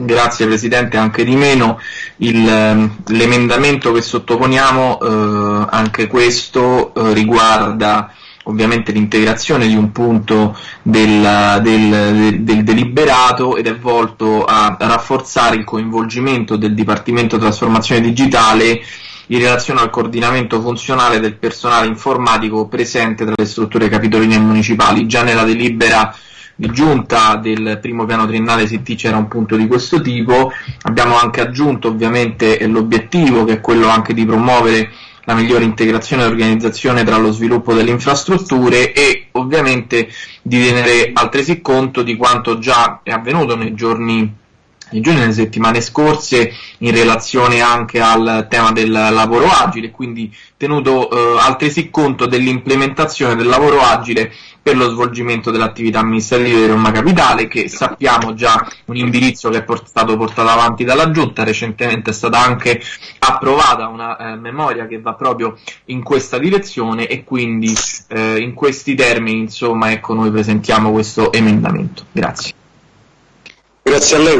Grazie Presidente, anche di meno. Il, l'emendamento che sottoponiamo, eh, anche questo eh, riguarda ovviamente l'integrazione di un punto del, del, del, deliberato ed è volto a rafforzare il coinvolgimento del Dipartimento Trasformazione Digitale in relazione al coordinamento funzionale del personale informatico presente tra le strutture capitoline e municipali. Già nella delibera di giunta del primo piano triennale SIT c'era un punto di questo tipo, abbiamo anche aggiunto ovviamente l'obiettivo che è quello anche di promuovere la migliore integrazione e organizzazione tra lo sviluppo delle infrastrutture e ovviamente di tenere altresì conto di quanto già è avvenuto nei giorni nei giorni nelle settimane scorse in relazione anche al tema del lavoro agile, quindi tenuto eh, altresì conto dell'implementazione del lavoro agile per lo svolgimento dell'attività amministrativa di Roma Capitale, che sappiamo già un indirizzo che è port- stato portato avanti dalla Giunta, recentemente è stata anche approvata una eh, memoria che va proprio in questa direzione e quindi eh, in questi termini insomma ecco noi presentiamo questo emendamento. Grazie. Grazie a lei.